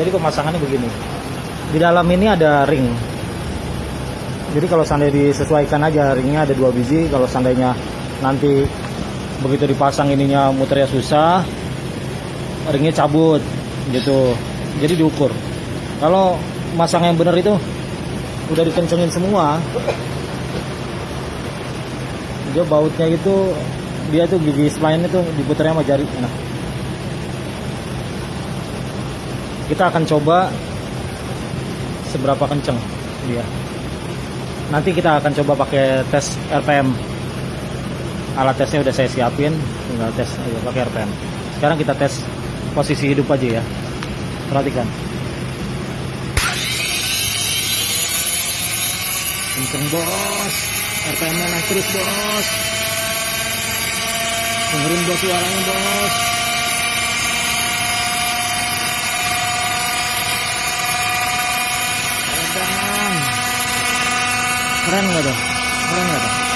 jadi pemasangannya begini. Di dalam ini ada ring. Jadi kalau seandainya disesuaikan aja ringnya ada dua biji. Kalau seandainya nanti begitu dipasang ininya muternya susah ringnya cabut gitu. Jadi diukur. Kalau masang yang benar itu udah dikencengin semua dia bautnya itu dia tuh gigi spline itu diputarnya sama jari. Nah kita akan coba seberapa kenceng dia. Nanti kita akan coba pakai tes RPM alat tesnya udah saya siapin tinggal tes aja pakai RPM sekarang kita tes posisi hidup aja ya. Perhatikan. Kenceng bos. RPM nya naik terus bos. Dengerin bos suaranya bos keren nggak tuh keren nggak tuh